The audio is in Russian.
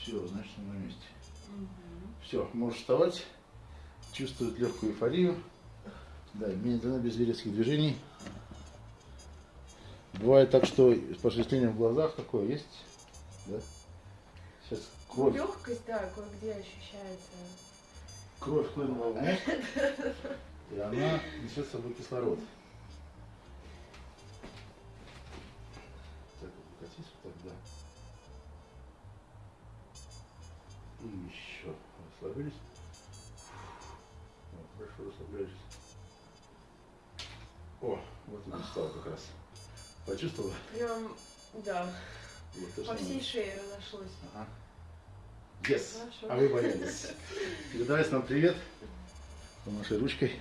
Все, значит, он на месте. Мгм. Все, можешь вставать. Чувствует легкую эйфорию. Да, медленно, без резких движений. Бывает так, что с пошевелением в глазах такое есть. Да? Сейчас кровь, Легкость, да, кое-где ощущается. кровь хлынула в мозг, и она несет с собой кислород. Так, покатись вот так, да. И еще. Расслабились. Вот, хорошо расслабляйтесь. О, вот и стал как раз. Почувствовала? Прям, да, Вот по всей шее разошлось. Ага. Yes. Хорошо. А вы боялись. Передавайте нам привет. Помаши ручкой.